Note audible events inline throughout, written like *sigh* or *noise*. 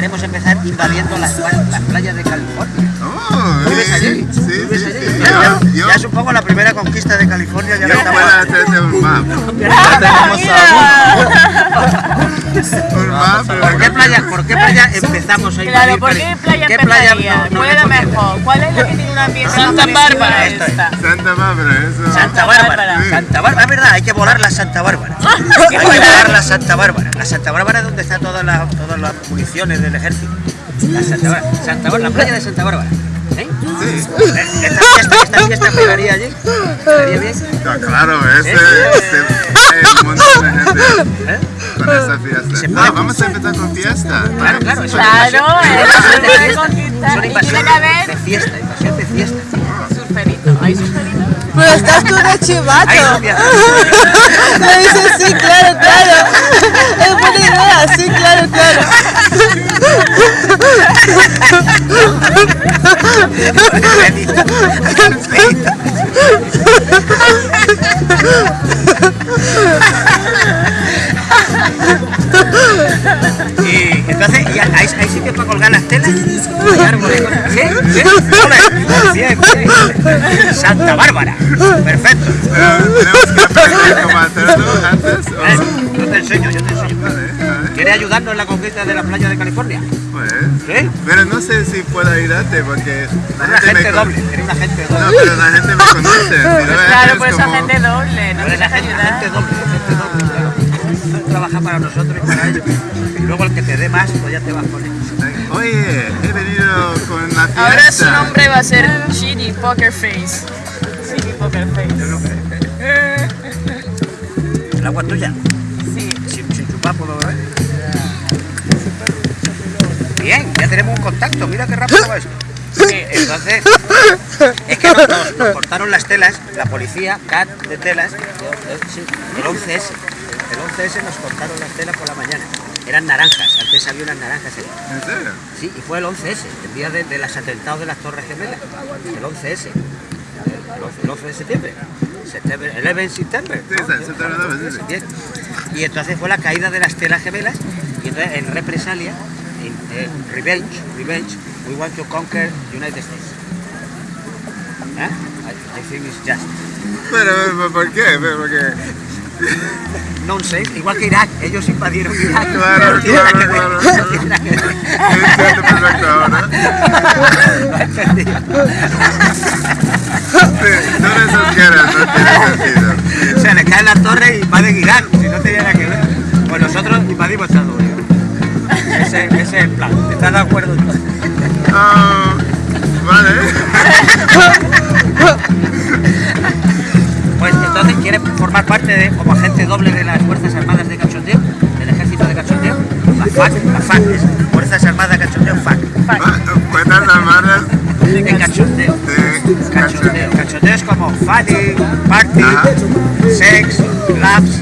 queremos empezar invadiendo las, playas de California. ¿Vives allí? Sí, ¿Vives sí, allí? sí. Ya, Yo, yo, ya es un poco la primera conquista de California. Ya yo la estamos- hacerte un map. *laughs* Ya tenemos *laughs* Un map. ¿Por qué playa, por qué playa empezamos a Claro, ¿por qué playa ¿Qué playa no- ¿Cuál es la mejor? ¿Cuál es la que tiene un ambiente Santa Bárbara, esta? Santa Bárbara, eso. Santa Bárbara. Santa Bárbara, es verdad, hay que volar la Santa Bárbara. *laughs* Hay que volar la Santa Bárbara. La Santa Bárbara es donde están todas las, todas las municiones del ejército. La Santa Bárbara, Santa Bárbara, la playa de Santa Bárbara. ¿Eh? Sí. Esta fiesta, esta fiesta pegaría allí. ¿Pegaría bien? Ah, claro, ese, ¿Eh? este, hay un montón de gente ¿Eh? con esta fiesta. Se No, vamos a empezar con fiesta. Claro, claro, una Claro, invasión. es una una una invasión de fiesta, invasión de fiesta. surferito. ¿Hay surferito? Pero estás tú de Ay, chivato. novia. Me dice, sí, claro, claro. Es buena idea, sí, claro, claro. *laughs* Y entonces, ¿y sitio para colgar las telas? Árboles. Santa Bárbara. Perfecto. Tenemos ¿Quieres ayudarnos en la conquista de la playa de California? Pues, ¿Sí? pero no sé si puedo ayudarte porque la Una gente gente doble, eres una gente No, doble. pero la gente me conoce. Si no Claro, es por eso como- agente doble. No Eres la tienes gente, ayudar. gente doble, gente doble, claro. Tú trabajas para nosotros y para ellos. Y luego el que te dé más, pues ya te vas con él. Oye, he venido con la fiesta. Ahora su nombre va a ser Chini Poker Face. Sí, poker face. *laughs* ¿El agua tuya? Sí. Sin, sin chupar puedo beber. Bien, ya tenemos un contacto, mira qué rápido va esto. Sí, entonces, es que nos, nos- nos cortaron las telas, la policía, CAT de telas, el 11S. El 11S nos cortaron las telas por la mañana. Eran naranjas, antes había unas naranjas ahí. ¿En serio? Sí, y fue el 11S, el día de, de los atentados de las Torres Gemelas. El 11S. El 11, el 11 de septiembre. Septiembre, el 11 de septiembre. Sí, olvidaba, sí. Bien. Y entonces fue la caída de las telas gemelas. Y entonces en represalia, en, en revenge, revenge, we want to conquer United States. ¿Eh? I, I think it's just. Pero, pero, ¿por qué? Pero, Nonsense, igual que Irak, ellos invadieron Irak. *laughs* Claro, claro, claro, claro. entiendo perfecto ahora. *laughs* Sí, esas guerras no tienen sentido. Se le cae la torre y invaden Irak, si no tenía nada que ver. Pues nosotros invadimos Estados Unidos. Ese, ese es el plan. ¿Estás de acuerdo entonces? Ah, vale. Pues entonces quieres formar parte de, como agente doble de las Fuerzas Armadas de Cachondeo, del Ejército de Cachondeo, la FAC, la FAC es Fuerzas Armadas de Cachondeo, FAC, Cuentas armadas de Cachondeo. De Cachondeo. Cachondeo es como funny, party, Ajá. sex, laughs.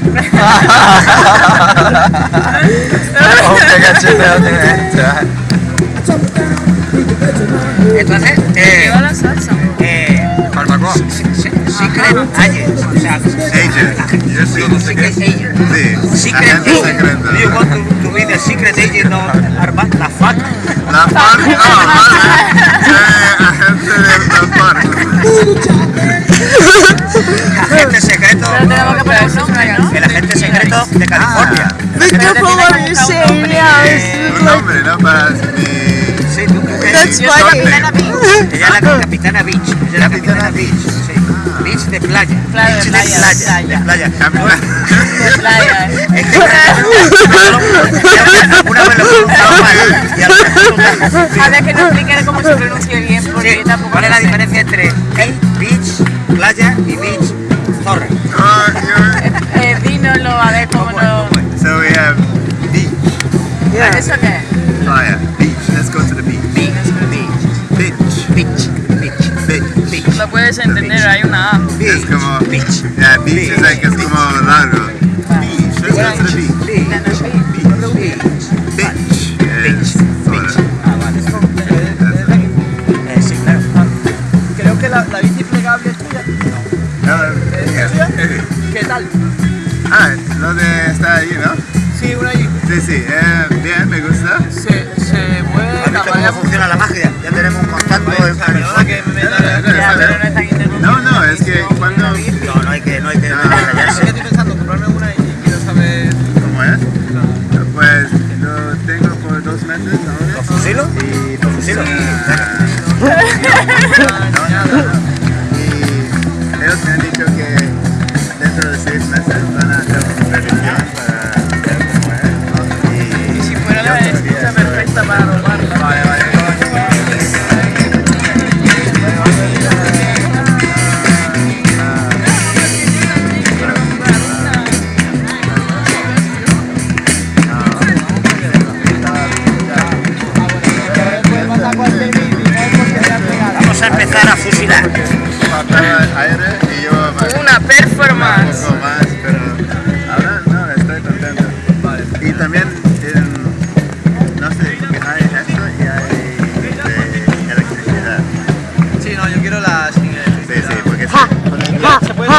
Entonces, eh, Lleva la salsa. eh, se- Secret Agents, o sea, Agent. Yo sí, Secret Agent. Sí, Secret you want to, to be the secret agent of Armand? La FAC. La FARC, no, *laughs* Capitana Beach. Ella es la capitana Beach. Ella es la capitana Beach. Sí. Beach de playa. Playa, de playa. De playa. De playa. ¿eh? Es que alguna vez lo he pronunciado mal. Y a lo mejor A ver que no explique cómo se pronuncia bien, porque Sí, tampoco ¿Cuál es la diferencia entre beach, playa y beach, zorra? Eh, dínoslo, a ver cómo lo... So we have beach, ¿Eso qué? playa, puedes entender, hay una A. Es como, beach. yeah, beach is like, es como largo. Beach, let's go to the beach. Beach, beach, beach. Beach. es Beach. Ah, es. Ah. *laughs* ¿Qué tal? Ah, lo de está ahí, ¿no? Sí, una allí. Sí, sí, eh, Yeah. *laughs*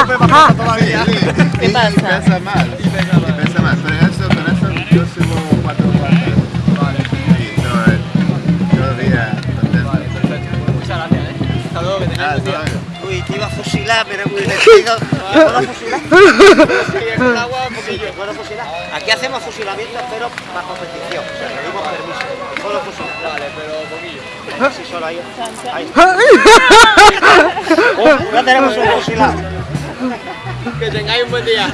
Más todavía. ¿Qué pasa? Y pesa más. Y pesa más. Pero eso, con eso yo subo cuatro cuartos. Vale, Y to- todavía contento. perfecto. Pues muchas gracias, ¿eh? Hasta luego, que tengáis Ah, buen día. Uy, te iba a fusilar, pero muy *laughs* decidido. ¿Puedo fusilar? Con agua, un poquillo. ¿Puedo fusilar? Aquí hacemos fusilamientos, pero bajo petición. O sea, pedimos permiso. ¿Puedo fusilar? Vale, pero poquillo. Sí, solo ahí. ahí. *laughs* Oh, ya tenemos un fusilado. Que tengáis un buen día.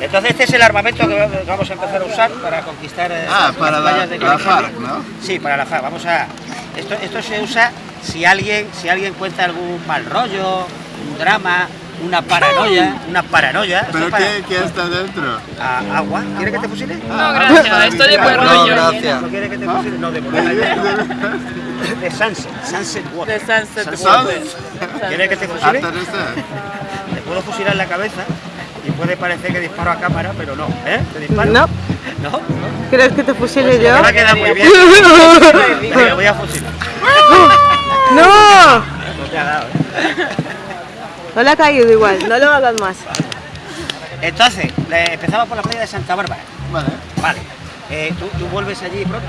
Entonces este es el armamento que vamos a empezar a usar para conquistar eh, Ah, las para la, de la. FARC, ¿no? Sí, para la FARC. Vamos a esto, esto se usa si alguien si alguien cuenta algún mal rollo, un drama, una paranoia, una paranoia. ¿Pero para- qué, qué está dentro? a- agua. ¿Quiere que te fusile? No, gracias. Esto de buen No, gracias. ¿No quiere que te fusile? No, de buen *laughs* rollo. De Sunset, Sunset Water. De Sunset Sunset Water. ¿Quiere que te fusile? Te puedo fusilar en la cabeza y puede parecer que disparo a cámara, pero no. ¿Eh? ¿Te disparo? No. ¿No? ¿Quieres que te fusile yo? Me va a quedar muy bien. *laughs* Te voy a fusilar. ¡No! No te ha dado, ¿eh? No le ha caído igual, no lo hagas más. Entonces, le- empezamos por la playa de Santa Bárbara. Vale. Vale. Eh, ¿tú, tú vuelves allí pronto?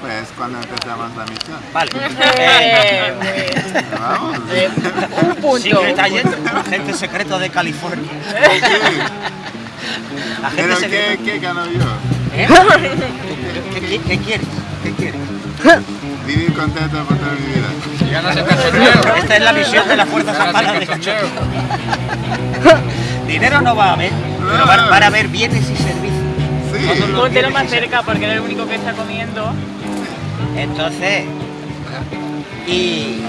Pues cuando empezamos la misión. Vale. Eh, *laughs* Eh, Vamos. un punto. Secret Agent, agente secreto de California. *laughs* Pero secreto. ¿qué, qué gano yo? ¿Eh? *laughs* ¿Qué, qué- qué quieres? ¿Qué quieres? Vivir contento por toda mi vida. Ya no se cachondeo. Esta es la misión de las Fuerzas Armadas de Cachorro. *laughs* Dinero no va a haber, pero van, van a haber bienes y servicios. Sí. Póntelo más cerca porque eres el único que está comiendo. Entonces, y,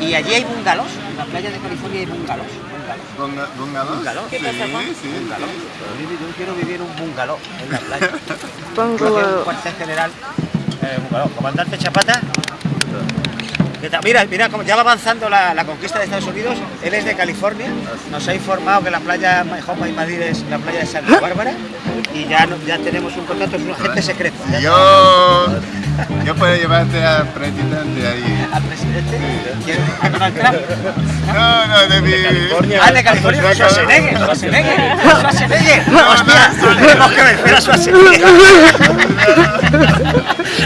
y allí hay bungalows, en la playa de California hay bungalows. bungalows. Bunga- ¿Bungalows? Bungalow. Sí, ¿Qué pasa, Juan? sí, sí. Yo quiero vivir en un bungalow en la playa. Que un cuartel general, eh. Comandante Chapata. Mira, mira, como ya va avanzando la, conquista de Estados Unidos, él es de California, nos ha informado que la playa mejor para invadir es la playa de Santa Bárbara y ya, ya tenemos un contacto, es un agente secreto. Yo puedo llevarte al presidente ahí. al presidente, ¿quiere a Donald Trump? No, no, de mi... Ah, de California, Schwarzenegger, Schwarzenegger, Schwarzenegger. Hostia, *laughs* tenemos que vencer a Schwarzenegger.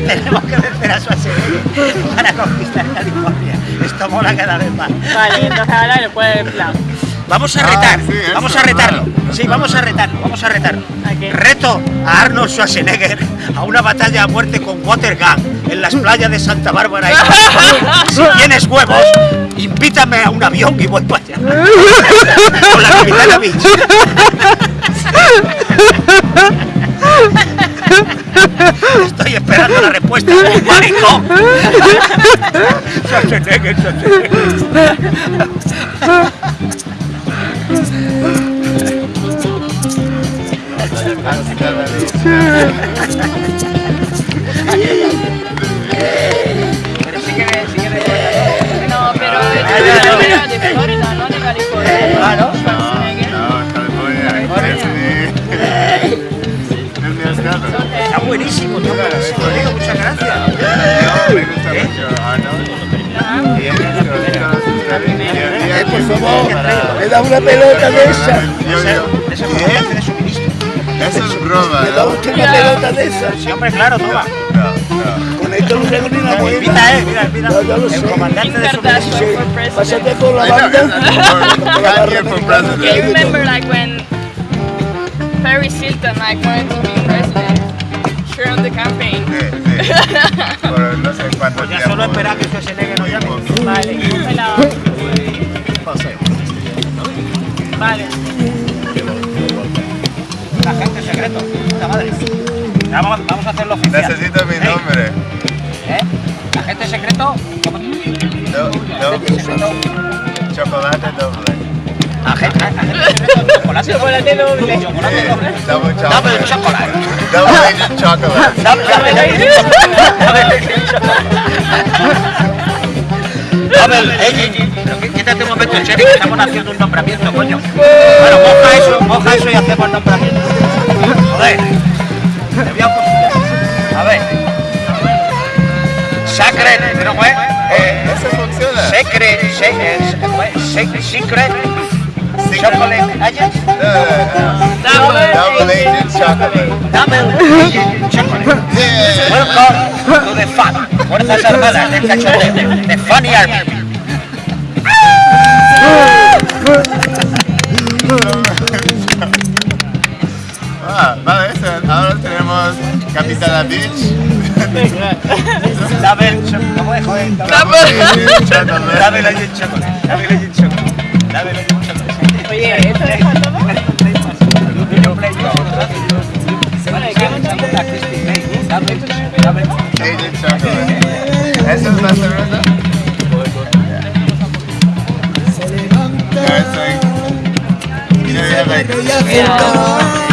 tenemos que vencer a Schwarzenegger para conquistar California. Esto mola cada vez más. Vale, entonces ahora le puedes plan. Vamos a Ah, retar, eso, vamos a retarlo. Sí, vamos a retarlo, vamos a retarlo. Reto a Arnold Schwarzenegger a una batalla a muerte con water gun en las playas de Santa Bárbara. y. Si tienes huevos, invítame a un avión y voy para allá. Con la capitana Beach. Estoy esperando la respuesta. ¡Maricón! Schwarzenegger, *laughs* Schwarzenegger. Pero sí que me, sí que me No, pero es de Florida, no de California. Ah, ¿no? No, California. Está buenísimo, está buenísimo, muchas gracias. Me gusta mucho. Y por favor, Para- me da una pelota de esa. Eso es broma, ¿no? Usted una pelota de esas. Sí, hombre, claro, toma. No, no. Con esto no tengo ni una buena. Mira, eh, mira, mira. No, yo lo sé. El comandante de su. Pásate la banda. *laughs* americana. You remember like when Paris Hilton like wanted to be president? Sure on the campaign. Sí, sí. Por no sé cuánto Pues ya tiempo. solo espera que Schwarzenegger nos llame. Vale, Paseo. Vale. Agente secreto. Puta madre. Ya, vamos, vamos a hacerlo oficial. Necesito mi nombre. ¿Eh? Agente secreto. ¿cómo? Do, do, chocolate doble. Agente, agente secreto. Chocolate. Chocolate doble. Chocolate Sí, doble. double chocolate. Double chocolate. Double agent chocolate. Double agent. Pero qué- Quítate un momento, Cheri, que estamos haciendo un nombramiento, coño. Bueno, moja eso, moja eso y hacemos el nombramiento. Joder. Te voy a A ver. Sacred, ¿pero es? Eh, Eso funciona. secret, secret. Secret, chocolate no. Double agent chocolate. double agent chocolate. Welcome to the FAN, Fuerzas Armadas *laughs* del Cachondeo, the Funny Army. Ah, vale. Ahora tenemos Capitana Beach. Double, cho- ¿cómo es, joder? Double chocolate. Double chocolate, double chocolate, double chocolate. Oye, ¿esto es para todo? Agent chocolate. ¿Esa es la cerveza? Eso es. Mira, mira, mira. Ya,